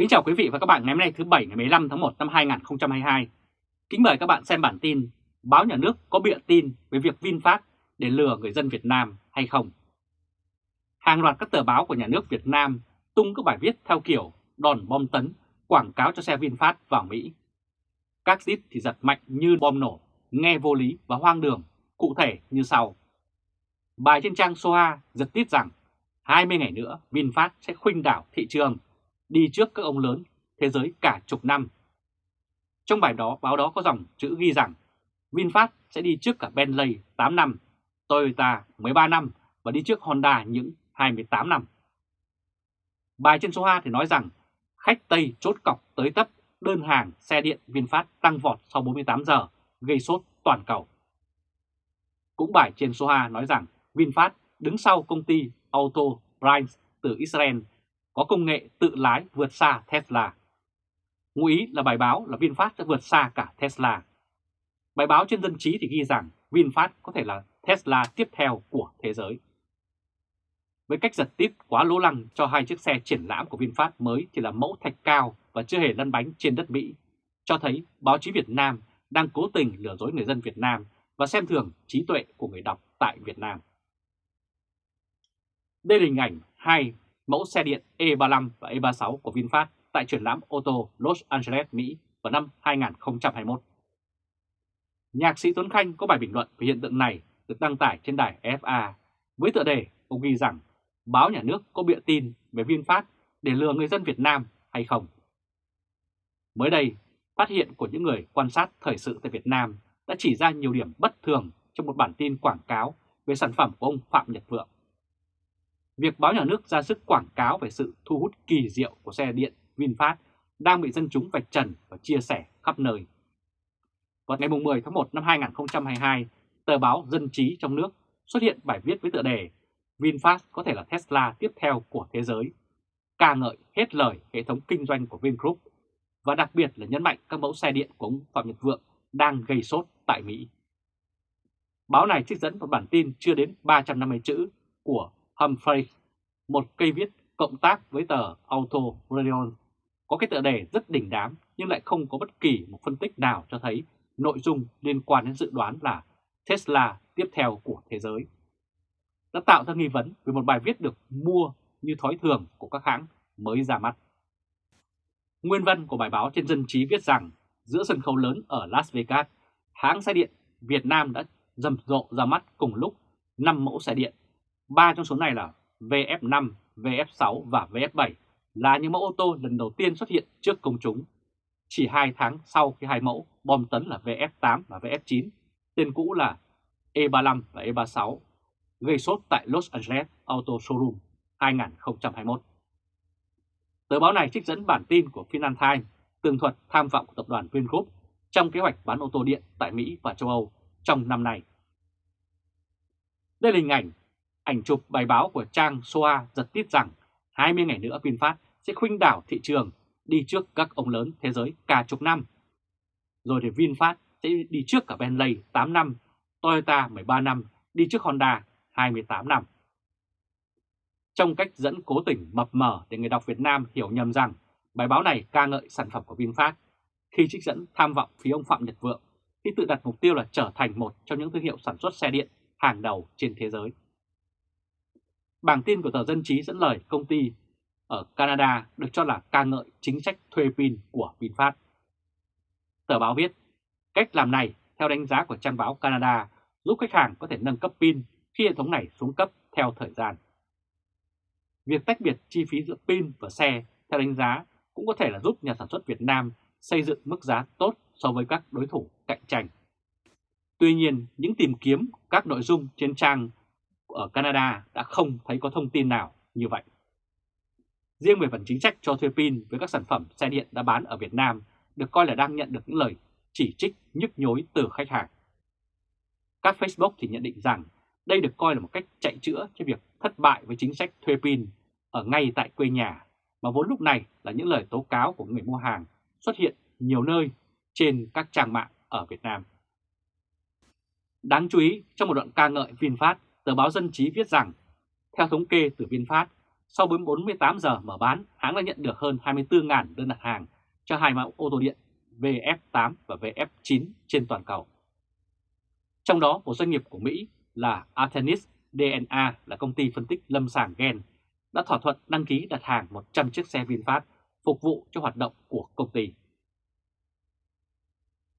Kính chào quý vị và các bạn ngày hôm nay thứ Bảy ngày 15 tháng 1 năm 2022. Kính mời các bạn xem bản tin Báo Nhà nước có bịa tin về việc VinFast để lừa người dân Việt Nam hay không. Hàng loạt các tờ báo của nhà nước Việt Nam tung các bài viết theo kiểu đòn bom tấn quảng cáo cho xe VinFast vào Mỹ. Các zip thì giật mạnh như bom nổ, nghe vô lý và hoang đường, cụ thể như sau. Bài trên trang Soha giật tít rằng 20 ngày nữa VinFast sẽ khuynh đảo thị trường đi trước các ông lớn thế giới cả chục năm. Trong bài đó, báo đó có dòng chữ ghi rằng VinFast sẽ đi trước cả Bentley 8 năm, Toyota 13 năm và đi trước Honda những 28 năm. Bài trên số 2 thì nói rằng khách Tây chốt cọc tới tấp đơn hàng xe điện VinFast tăng vọt sau 48 giờ, gây sốt toàn cầu. Cũng bài trên số 2 nói rằng VinFast đứng sau công ty Auto Brands từ Israel có công nghệ tự lái vượt xa Tesla. Ngụ ý là bài báo là VinFast sẽ vượt xa cả Tesla. Bài báo trên dân trí thì ghi rằng VinFast có thể là Tesla tiếp theo của thế giới. Với cách giật tít quá lỗ lăng cho hai chiếc xe triển lãm của VinFast mới chỉ là mẫu thạch cao và chưa hề lăn bánh trên đất Mỹ, cho thấy báo chí Việt Nam đang cố tình lừa dối người dân Việt Nam và xem thường trí tuệ của người đọc tại Việt Nam. Đây là hình ảnh hai mẫu xe điện E35 và E36 của VinFast tại triển lãm ô tô Los Angeles, Mỹ vào năm 2021. Nhạc sĩ Tuấn Khanh có bài bình luận về hiện tượng này được đăng tải trên đài FA với tựa đề ông ghi rằng báo nhà nước có bịa tin về VinFast để lừa người dân Việt Nam hay không. Mới đây, phát hiện của những người quan sát thời sự tại Việt Nam đã chỉ ra nhiều điểm bất thường trong một bản tin quảng cáo về sản phẩm của ông Phạm Nhật Vượng việc báo nhà nước ra sức quảng cáo về sự thu hút kỳ diệu của xe điện VinFast đang bị dân chúng vạch trần và chia sẻ khắp nơi. Vào ngày 10 tháng 1 năm 2022, tờ báo Dân trí trong nước xuất hiện bài viết với tựa đề VinFast có thể là Tesla tiếp theo của thế giới, ca ngợi hết lời hệ thống kinh doanh của Vingroup và đặc biệt là nhấn mạnh các mẫu xe điện của ông Phạm Nhật Vượng đang gây sốt tại Mỹ. Báo này trích dẫn một bản tin chưa đến 350 chữ của Humphrey, một cây viết cộng tác với tờ Auto Radio, có cái tựa đề rất đỉnh đám nhưng lại không có bất kỳ một phân tích nào cho thấy nội dung liên quan đến dự đoán là Tesla tiếp theo của thế giới. Đã tạo ra nghi vấn về một bài viết được mua như thói thường của các hãng mới ra mắt. Nguyên văn của bài báo trên dân trí viết rằng giữa sân khấu lớn ở Las Vegas, hãng xe điện Việt Nam đã rầm rộ ra mắt cùng lúc 5 mẫu xe điện Ba trong số này là VF5, VF6 và VF7 là những mẫu ô tô lần đầu tiên xuất hiện trước công chúng. Chỉ 2 tháng sau khi hai mẫu bom tấn là VF8 và VF9, tên cũ là E35 và E36, gây sốt tại Los Angeles Auto Showroom 2021. Tờ báo này trích dẫn bản tin của Financial Times tường thuật tham vọng của tập đoàn Vingroup trong kế hoạch bán ô tô điện tại Mỹ và châu Âu trong năm nay. Đây là hình ảnh ảnh chụp bài báo của trang Soa giật tít rằng 20 ngày nữa VinFast sẽ khuynh đảo thị trường đi trước các ông lớn thế giới cả chục năm. Rồi thì VinFast sẽ đi trước cả Bentley 8 năm, Toyota 13 năm, đi trước Honda 28 năm. Trong cách dẫn cố tình mập mờ để người đọc Việt Nam hiểu nhầm rằng bài báo này ca ngợi sản phẩm của VinFast khi trích dẫn tham vọng phía ông Phạm Nhật Vượng khi tự đặt mục tiêu là trở thành một trong những thương hiệu sản xuất xe điện hàng đầu trên thế giới. Bảng tin của tờ Dân Chí dẫn lời công ty ở Canada được cho là ca ngợi chính sách thuê pin của VinFast. Tờ báo viết, cách làm này theo đánh giá của trang báo Canada giúp khách hàng có thể nâng cấp pin khi hệ thống này xuống cấp theo thời gian. Việc tách biệt chi phí giữa pin và xe theo đánh giá cũng có thể là giúp nhà sản xuất Việt Nam xây dựng mức giá tốt so với các đối thủ cạnh tranh. Tuy nhiên, những tìm kiếm các nội dung trên trang ở Canada đã không thấy có thông tin nào như vậy. Riêng về phần chính sách cho thuê pin với các sản phẩm xe điện đã bán ở Việt Nam được coi là đang nhận được những lời chỉ trích nhức nhối từ khách hàng. Các Facebook thì nhận định rằng đây được coi là một cách chạy chữa cho việc thất bại với chính sách thuê pin ở ngay tại quê nhà, mà vốn lúc này là những lời tố cáo của người mua hàng xuất hiện nhiều nơi trên các trang mạng ở Việt Nam. Đáng chú ý, trong một đoạn ca ngợi VinFast, tờ báo Dân Chí viết rằng, theo thống kê từ VinFast, sau 48 giờ mở bán, hãng đã nhận được hơn 24.000 đơn đặt hàng cho hai mẫu ô tô điện VF8 và VF9 trên toàn cầu. Trong đó, một doanh nghiệp của Mỹ là Artenis DNA là công ty phân tích lâm sàng gen đã thỏa thuận đăng ký đặt hàng 100 chiếc xe VinFast phục vụ cho hoạt động của công ty.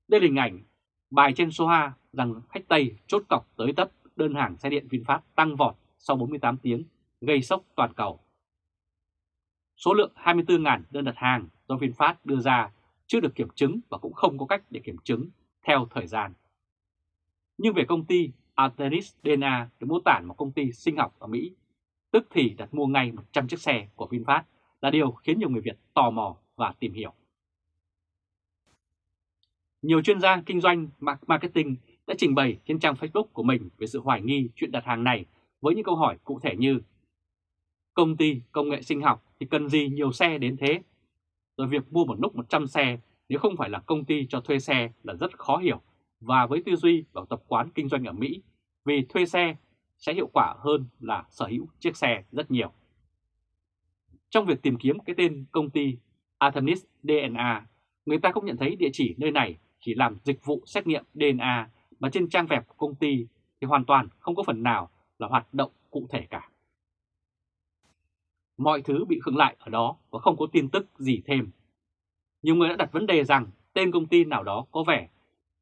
Đây là hình ảnh bài trên số 2 rằng khách Tây chốt cọc tới tấp đơn hàng xe điện VinFast tăng vọt sau 48 tiếng, gây sốc toàn cầu. Số lượng 24.000 đơn đặt hàng do VinFast đưa ra chưa được kiểm chứng và cũng không có cách để kiểm chứng theo thời gian. Nhưng về công ty Arteris DNA được mô tả một công ty sinh học ở Mỹ, tức thì đặt mua ngay 100 chiếc xe của VinFast là điều khiến nhiều người Việt tò mò và tìm hiểu. Nhiều chuyên gia kinh doanh marketing đã trình bày trên trang Facebook của mình về sự hoài nghi chuyện đặt hàng này với những câu hỏi cụ thể như Công ty công nghệ sinh học thì cần gì nhiều xe đến thế? Rồi việc mua một lúc 100 xe nếu không phải là công ty cho thuê xe là rất khó hiểu và với tư duy và tập quán kinh doanh ở Mỹ vì thuê xe sẽ hiệu quả hơn là sở hữu chiếc xe rất nhiều. Trong việc tìm kiếm cái tên công ty Artemis DNA, người ta không nhận thấy địa chỉ nơi này chỉ làm dịch vụ xét nghiệm DNA mà trên trang web của công ty thì hoàn toàn không có phần nào là hoạt động cụ thể cả. Mọi thứ bị khựng lại ở đó và không có tin tức gì thêm. Nhiều người đã đặt vấn đề rằng tên công ty nào đó có vẻ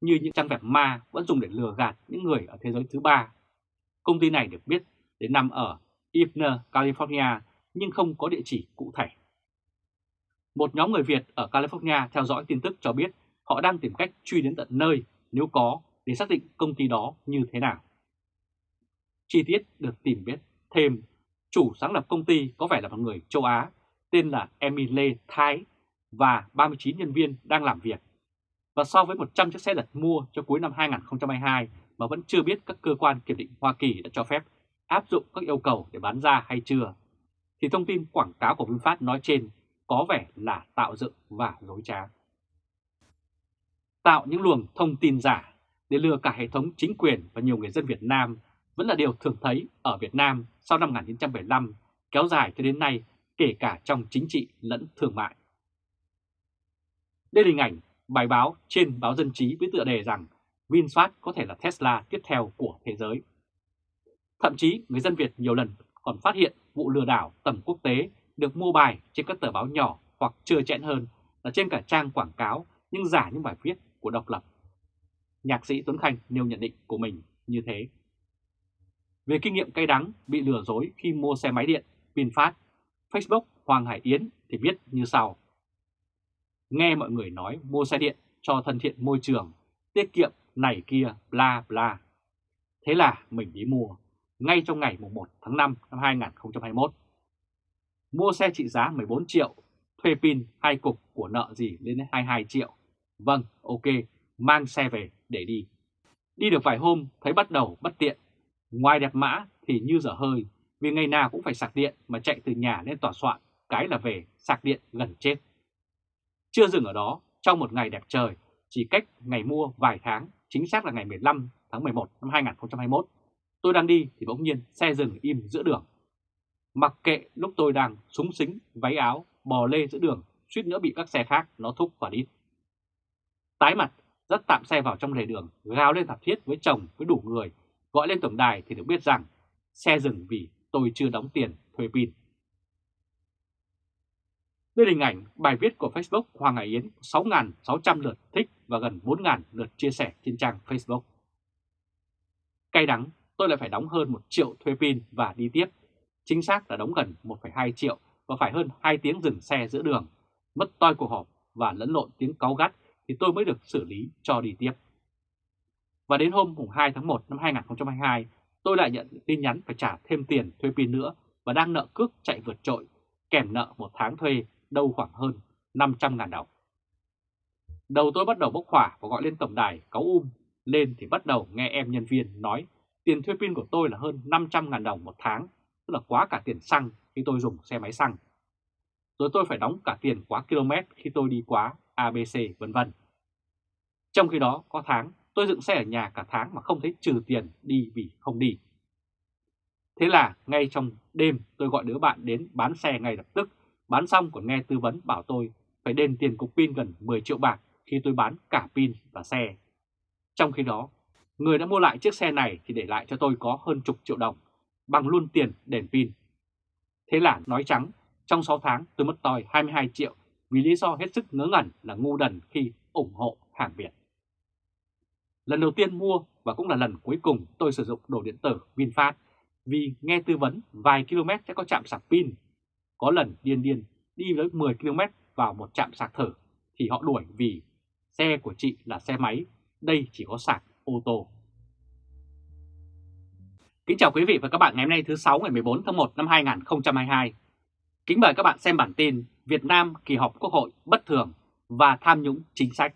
như những trang web ma vẫn dùng để lừa gạt những người ở thế giới thứ ba. Công ty này được biết đến nằm ở Ivner, California nhưng không có địa chỉ cụ thể. Một nhóm người Việt ở California theo dõi tin tức cho biết họ đang tìm cách truy đến tận nơi nếu có để xác định công ty đó như thế nào. Chi tiết được tìm biết thêm, chủ sáng lập công ty có vẻ là một người châu Á tên là Emile Thái và 39 nhân viên đang làm việc. Và so với 100 chiếc xe đặt mua cho cuối năm 2022 mà vẫn chưa biết các cơ quan kiểm định Hoa Kỳ đã cho phép áp dụng các yêu cầu để bán ra hay chưa, thì thông tin quảng cáo của VinFast nói trên có vẻ là tạo dựng và dối trá. Tạo những luồng thông tin giả để lừa cả hệ thống chính quyền và nhiều người dân Việt Nam vẫn là điều thường thấy ở Việt Nam sau năm 1975, kéo dài cho đến nay kể cả trong chính trị lẫn thương mại. Đây là hình ảnh bài báo trên báo Dân Trí với tựa đề rằng VinFast có thể là Tesla tiếp theo của thế giới. Thậm chí người dân Việt nhiều lần còn phát hiện vụ lừa đảo tầm quốc tế được mua bài trên các tờ báo nhỏ hoặc chưa chẽn hơn là trên cả trang quảng cáo nhưng giả những bài viết của độc lập. Nhạc sĩ Tuấn Khanh nêu nhận định của mình như thế. Về kinh nghiệm cay đắng bị lừa dối khi mua xe máy điện VinFast, Facebook Hoàng Hải Yến thì viết như sau. Nghe mọi người nói mua xe điện cho thân thiện môi trường, tiết kiệm này kia bla bla. Thế là mình đi mua ngay trong ngày 1 tháng 5 năm 2021. Mua xe trị giá 14 triệu, thuê pin hai cục của nợ gì lên đến 22 triệu. Vâng, ok, mang xe về để đi. Đi được vài hôm thấy bắt đầu bất tiện. Ngoài đẹp mã thì như dở hơi, vì ngày nào cũng phải sạc điện mà chạy từ nhà lên tòa soạn, cái là về sạc điện gần chết. Chưa dừng ở đó, trong một ngày đẹp trời, chỉ cách ngày mua vài tháng, chính xác là ngày 15 tháng 11 năm 2021, tôi đang đi thì bỗng nhiên xe dừng im giữa đường. Mặc kệ lúc tôi đang súng xính, váy áo, bò lê giữa đường, suýt nữa bị các xe khác nó thúc và đít. Tái mặt, dắt tạm xe vào trong lề đường, gào lên thảm thiết với chồng với đủ người, gọi lên tổng đài thì được biết rằng xe dừng vì tôi chưa đóng tiền thuê pin. Đây là hình ảnh bài viết của Facebook Hoàng Hải Yến 6.600 lượt thích và gần 4.000 lượt chia sẻ trên trang Facebook. Cay đắng, tôi lại phải đóng hơn 1 triệu thuê pin và đi tiếp. Chính xác là đóng gần 1,2 triệu và phải hơn 2 tiếng dừng xe giữa đường, mất toi cuộc họp và lẫn lộn tiếng cáu gắt thì tôi mới được xử lý cho đi tiếp. Và đến hôm 2 tháng 1 năm 2022, tôi lại nhận tin nhắn phải trả thêm tiền thuê pin nữa và đang nợ cước chạy vượt trội, kèm nợ một tháng thuê đâu khoảng hơn 500.000 đồng. Đầu tôi bắt đầu bốc hỏa và gọi lên tổng đài cáu um, lên thì bắt đầu nghe em nhân viên nói tiền thuê pin của tôi là hơn 500.000 đồng một tháng, tức là quá cả tiền xăng khi tôi dùng xe máy xăng. Rồi tôi phải đóng cả tiền quá km khi tôi đi quá ABC vân vân. Trong khi đó có tháng tôi dựng xe ở nhà cả tháng mà không thấy trừ tiền đi vì không đi. Thế là ngay trong Đêm tôi gọi đứa bạn đến bán xe ngay lập tức, bán xong còn nghe tư vấn bảo tôi phải đền tiền cục pin gần 10 triệu bạc khi tôi bán cả pin và xe. Trong khi đó, người đã mua lại chiếc xe này thì để lại cho tôi có hơn chục triệu đồng, bằng luôn tiền đền pin. Thế là nói trắng, trong 6 tháng tôi mất tòi 22 triệu vì lý do hết sức ngớ ngẩn là ngu đần khi ủng hộ hàng Việt. Lần đầu tiên mua và cũng là lần cuối cùng tôi sử dụng đồ điện tử VinFast vì nghe tư vấn vài km sẽ có chạm sạc pin. Có lần điên điên đi tới 10 km vào một trạm sạc thử thì họ đuổi vì xe của chị là xe máy, đây chỉ có sạc ô tô. Kính chào quý vị và các bạn ngày hôm nay thứ 6 ngày 14 tháng 1 năm 2022. Kính mời các bạn xem bản tin Việt Nam kỳ họp Quốc hội bất thường và tham nhũng chính sách.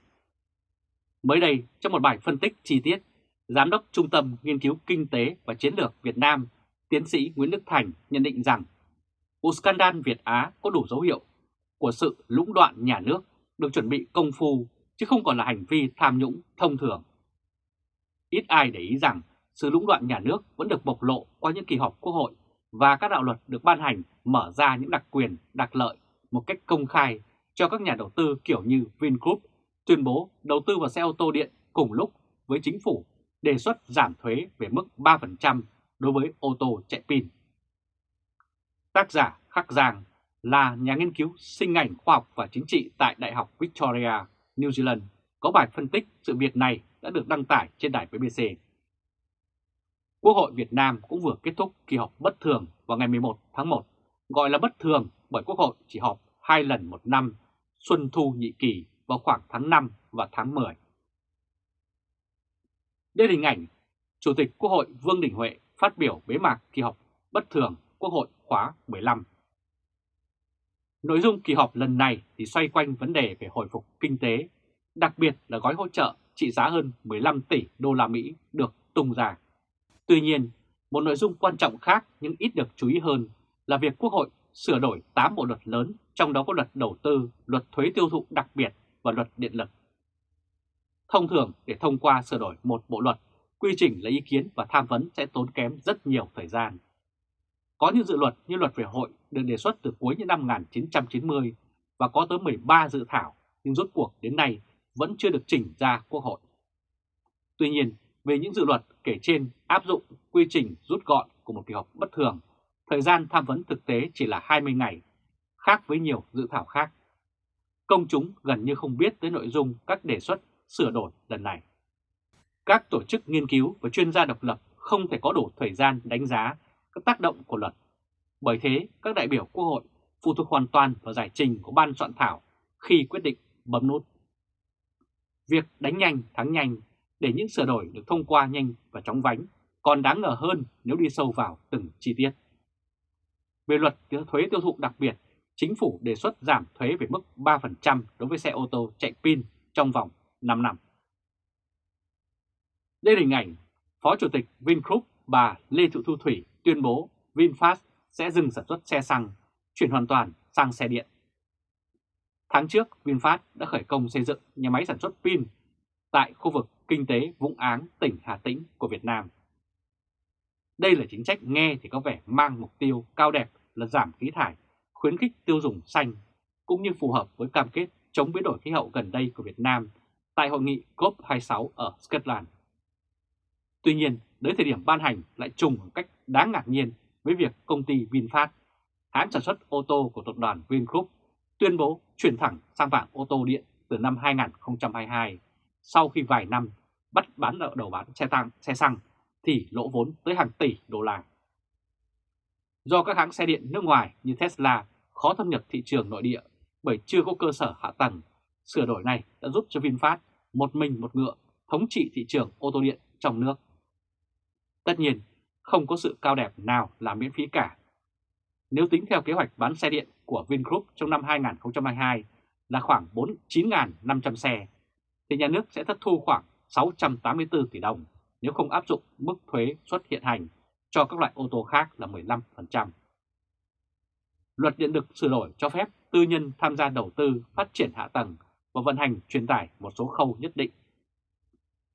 Mới đây, trong một bài phân tích chi tiết, Giám đốc Trung tâm Nghiên cứu Kinh tế và Chiến lược Việt Nam, tiến sĩ Nguyễn Đức Thành nhận định rằng vụ scandal Việt Á có đủ dấu hiệu của sự lũng đoạn nhà nước được chuẩn bị công phu chứ không còn là hành vi tham nhũng thông thường. Ít ai để ý rằng sự lũng đoạn nhà nước vẫn được bộc lộ qua những kỳ họp quốc hội và các đạo luật được ban hành mở ra những đặc quyền, đặc lợi một cách công khai cho các nhà đầu tư kiểu như Vingroup tuyên bố đầu tư vào xe ô tô điện cùng lúc với chính phủ đề xuất giảm thuế về mức 3% đối với ô tô chạy pin. Tác giả Khắc Giang là nhà nghiên cứu sinh ngành khoa học và chính trị tại Đại học Victoria, New Zealand, có bài phân tích sự việc này đã được đăng tải trên đài BBC. Quốc hội Việt Nam cũng vừa kết thúc kỳ họp bất thường vào ngày 11 tháng 1, gọi là bất thường bởi Quốc hội chỉ họp hai lần một năm, xuân thu nhị kỳ vào khoảng tháng 5 và tháng 10. Đây là hình ảnh Chủ tịch Quốc hội Vương Đình Huệ phát biểu bế mạc kỳ họp bất thường Quốc hội khóa 15. Nội dung kỳ họp lần này thì xoay quanh vấn đề về hồi phục kinh tế, đặc biệt là gói hỗ trợ trị giá hơn 15 tỷ đô la Mỹ được tung ra. Tuy nhiên, một nội dung quan trọng khác nhưng ít được chú ý hơn là việc Quốc hội sửa đổi 8 bộ luật lớn, trong đó có luật đầu tư, luật thuế tiêu thụ đặc biệt và luật điện lực. Thông thường để thông qua sửa đổi một bộ luật, quy trình lấy ý kiến và tham vấn sẽ tốn kém rất nhiều thời gian. Có những dự luật như luật về hội được đề xuất từ cuối những năm 1990 và có tới 13 dự thảo nhưng rốt cuộc đến nay vẫn chưa được chỉnh ra Quốc hội. Tuy nhiên, về những dự luật kể trên áp dụng quy trình rút gọn của một kỳ họp bất thường, thời gian tham vấn thực tế chỉ là 20 ngày, khác với nhiều dự thảo khác. Công chúng gần như không biết tới nội dung các đề xuất sửa đổi lần này. Các tổ chức nghiên cứu và chuyên gia độc lập không thể có đủ thời gian đánh giá các tác động của luật. Bởi thế, các đại biểu Quốc hội phụ thuộc hoàn toàn vào giải trình của ban soạn thảo khi quyết định bấm nút. Việc đánh nhanh thắng nhanh để những sửa đổi được thông qua nhanh và chóng vánh còn đáng ngờ hơn nếu đi sâu vào từng chi tiết. Về luật thuế tiêu thụ đặc biệt, chính phủ đề xuất giảm thuế về mức 3% đối với xe ô tô chạy pin trong vòng 5 năm. Đây là hình ảnh Phó Chủ tịch Vingroup bà Lê Thị Thu Thủy tuyên bố VinFast sẽ dừng sản xuất xe xăng, chuyển hoàn toàn sang xe điện. Tháng trước, VinFast đã khởi công xây dựng nhà máy sản xuất pin tại khu vực kinh tế Vũng Áng, tỉnh Hà Tĩnh của Việt Nam. Đây là chính sách nghe thì có vẻ mang mục tiêu cao đẹp là giảm khí thải, khuyến khích tiêu dùng xanh, cũng như phù hợp với cam kết chống biến đổi khí hậu gần đây của Việt Nam tại hội nghị COP26 ở Scotland. Tuy nhiên, đến thời điểm ban hành lại trùng một cách đáng ngạc nhiên với việc công ty VinFast, hãng sản xuất ô tô của tập đoàn Vingroup, tuyên bố chuyển thẳng sang vàng ô tô điện từ năm 2022 sau khi vài năm bắt bán nợ đầu bán xe tăng, xe xăng thì lỗ vốn tới hàng tỷ đô la. Do các hãng xe điện nước ngoài như Tesla khó thâm nhập thị trường nội địa bởi chưa có cơ sở hạ tầng, sửa đổi này đã giúp cho VinFast một mình một ngựa thống trị thị trường ô tô điện trong nước. Tất nhiên, không có sự cao đẹp nào là miễn phí cả. Nếu tính theo kế hoạch bán xe điện của Vingroup trong năm 2022 là khoảng 49.500 xe, thì nhà nước sẽ thất thu khoảng 684 tỷ đồng nếu không áp dụng mức thuế suất hiện hành cho các loại ô tô khác là 15%. Luật điện lực sửa đổi cho phép tư nhân tham gia đầu tư, phát triển hạ tầng và vận hành truyền tải một số khâu nhất định.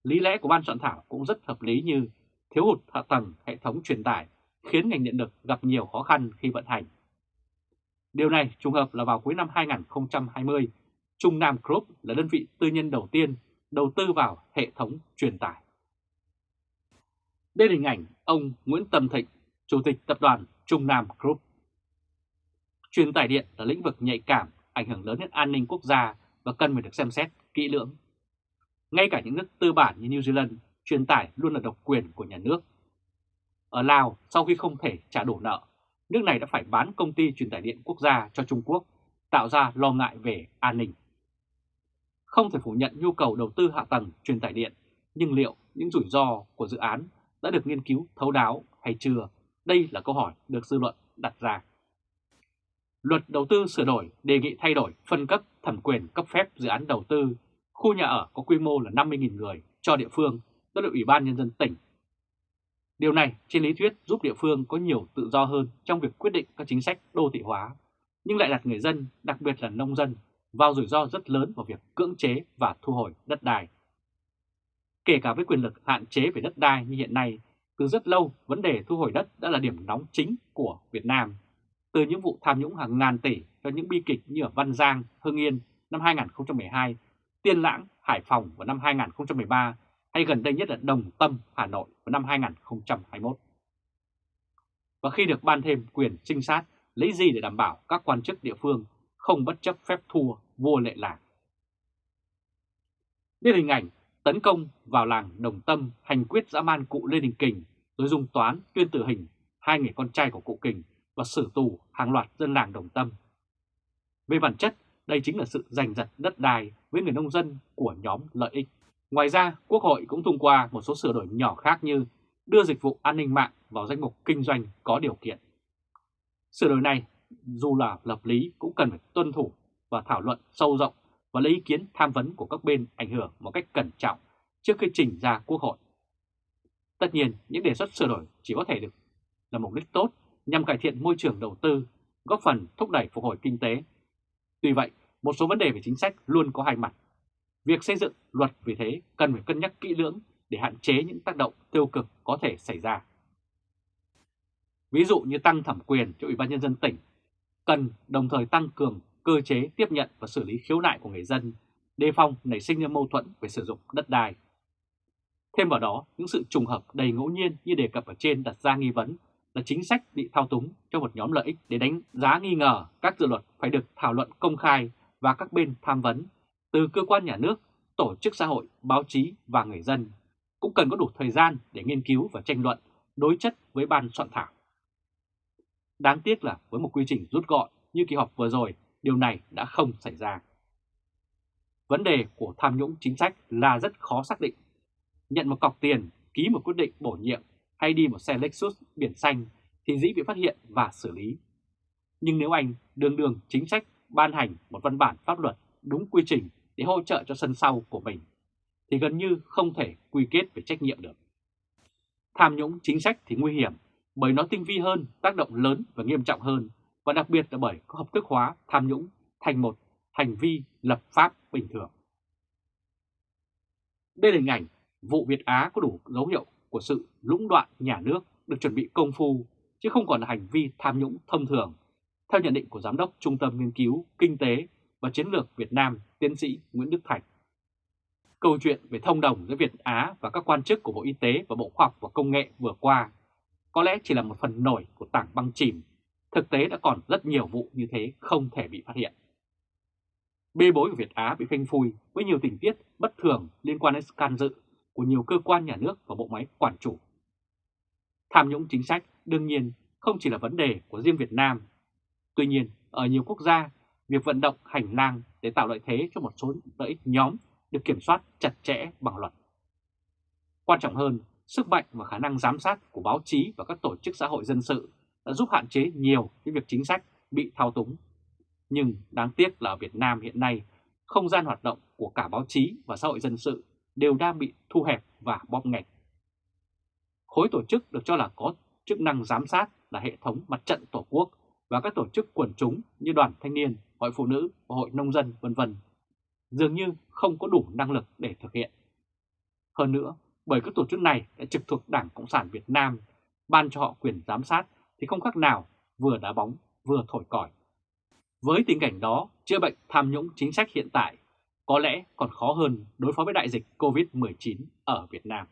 Lý lẽ của ban soạn thảo cũng rất hợp lý như thiếu hụt hạ tầng hệ thống truyền tải khiến ngành điện lực gặp nhiều khó khăn khi vận hành. Điều này trùng hợp là vào cuối năm 2020, Trung Nam Group là đơn vị tư nhân đầu tiên đầu tư vào hệ thống truyền tải. Đây là hình ảnh ông Nguyễn Tâm Thịnh, Chủ tịch Tập đoàn Trung Nam Group. Truyền tải điện là lĩnh vực nhạy cảm, ảnh hưởng lớn đến an ninh quốc gia và cần phải được xem xét kỹ lưỡng. Ngay cả những nước tư bản như New Zealand, truyền tải luôn là độc quyền của nhà nước. Ở Lào, sau khi không thể trả đủ nợ, nước này đã phải bán công ty truyền tải điện quốc gia cho Trung Quốc, tạo ra lo ngại về an ninh. Không thể phủ nhận nhu cầu đầu tư hạ tầng truyền tải điện, nhưng liệu những rủi ro của dự án đã được nghiên cứu thấu đáo hay chưa? Đây là câu hỏi được dư luận đặt ra. Luật đầu tư sửa đổi đề nghị thay đổi phân cấp thẩm quyền cấp phép dự án đầu tư khu nhà ở có quy mô là 50.000 người cho địa phương đã được Ủy ban Nhân dân tỉnh. Điều này trên lý thuyết giúp địa phương có nhiều tự do hơn trong việc quyết định các chính sách đô thị hóa, nhưng lại đặt người dân, đặc biệt là nông dân, vào rủi ro rất lớn vào việc cưỡng chế và thu hồi đất đai. Kể cả với quyền lực hạn chế về đất đai như hiện nay, từ rất lâu vấn đề thu hồi đất đã là điểm nóng chính của Việt Nam. Từ những vụ tham nhũng hàng ngàn tỷ cho những bi kịch như ở Văn Giang, Hưng Yên năm 2012, Tiên Lãng, Hải Phòng vào năm 2013 hay gần đây nhất là Đồng Tâm, Hà Nội vào năm 2021. Và khi được ban thêm quyền trinh sát, lấy gì để đảm bảo các quan chức địa phương không bất chấp phép thua vua lệ làng. Đây là hình ảnh tấn công vào làng Đồng Tâm hành quyết dã man cụ Lê Đình Kình rồi dùng toán tuyên tử hình hai người con trai của cụ Kình và xử tù hàng loạt dân làng Đồng Tâm. Về bản chất, đây chính là sự giành giật đất đai với người nông dân của nhóm lợi ích. Ngoài ra, Quốc hội cũng thông qua một số sửa đổi nhỏ khác như đưa dịch vụ an ninh mạng vào danh mục kinh doanh có điều kiện. Sửa đổi này dù là lập lý cũng cần phải tuân thủ và thảo luận sâu rộng và lấy ý kiến tham vấn của các bên ảnh hưởng một cách cẩn trọng trước khi trình ra Quốc hội. Tất nhiên, những đề xuất sửa đổi chỉ có thể được là mục đích tốt nhằm cải thiện môi trường đầu tư, góp phần thúc đẩy phục hồi kinh tế. Tuy vậy, một số vấn đề về chính sách luôn có hai mặt. Việc xây dựng luật vì thế cần phải cân nhắc kỹ lưỡng để hạn chế những tác động tiêu cực có thể xảy ra. Ví dụ như tăng thẩm quyền cho Ủy ban Nhân dân tỉnh cần đồng thời tăng cường cơ chế tiếp nhận và xử lý khiếu nại của người dân, đề phòng nảy sinh ra mâu thuẫn về sử dụng đất đai. Thêm vào đó, những sự trùng hợp đầy ngẫu nhiên như đề cập ở trên đặt ra nghi vấn là chính sách bị thao túng cho một nhóm lợi ích để đánh giá nghi ngờ các dự luật phải được thảo luận công khai và các bên tham vấn từ cơ quan nhà nước, tổ chức xã hội, báo chí và người dân cũng cần có đủ thời gian để nghiên cứu và tranh luận đối chất với ban soạn thảo. Đáng tiếc là với một quy trình rút gọn như kỳ họp vừa rồi, điều này đã không xảy ra. Vấn đề của tham nhũng chính sách là rất khó xác định. Nhận một cọc tiền, ký một quyết định bổ nhiệm hay đi một xe Lexus biển xanh thì dĩ bị phát hiện và xử lý. Nhưng nếu anh đường đường chính sách ban hành một văn bản pháp luật đúng quy trình để hỗ trợ cho sân sau của mình, thì gần như không thể quy kết về trách nhiệm được. Tham nhũng chính sách thì nguy hiểm bởi nó tinh vi hơn, tác động lớn và nghiêm trọng hơn, và đặc biệt là bởi có hợp thức hóa tham nhũng thành một hành vi lập pháp bình thường. Đây là hình ảnh vụ Việt Á có đủ dấu hiệu của sự lũng đoạn nhà nước được chuẩn bị công phu, chứ không còn là hành vi tham nhũng thông thường, theo nhận định của Giám đốc Trung tâm Nghiên cứu Kinh tế và Chiến lược Việt Nam tiến sĩ Nguyễn Đức Thành. Câu chuyện về thông đồng giữa Việt Á và các quan chức của Bộ Y tế và Bộ Khoa học và Công nghệ vừa qua có lẽ chỉ là một phần nổi của tảng băng chìm. Thực tế đã còn rất nhiều vụ như thế không thể bị phát hiện. Bê bối của Việt Á bị phanh phui với nhiều tình tiết bất thường liên quan đến can dự của nhiều cơ quan nhà nước và bộ máy quản chủ. Tham nhũng chính sách đương nhiên không chỉ là vấn đề của riêng Việt Nam. Tuy nhiên, ở nhiều quốc gia, việc vận động hành lang để tạo lợi thế cho một số lợi ích nhóm được kiểm soát chặt chẽ bằng luật. Quan trọng hơn, sức mạnh và khả năng giám sát của báo chí và các tổ chức xã hội dân sự đã giúp hạn chế nhiều cái việc chính sách bị thao túng. Nhưng đáng tiếc là ở Việt Nam hiện nay, không gian hoạt động của cả báo chí và xã hội dân sự đều đang bị thu hẹp và bóp nghẹt. Khối tổ chức được cho là có chức năng giám sát là hệ thống mặt trận tổ quốc và các tổ chức quần chúng như đoàn thanh niên, hội phụ nữ hội nông dân vân vân dường như không có đủ năng lực để thực hiện. Hơn nữa, bởi các tổ chức này đã trực thuộc Đảng Cộng sản Việt Nam ban cho họ quyền giám sát thì không khác nào vừa đá bóng vừa thổi còi. Với tình cảnh đó, chữa bệnh tham nhũng chính sách hiện tại có lẽ còn khó hơn đối phó với đại dịch COVID-19 ở Việt Nam.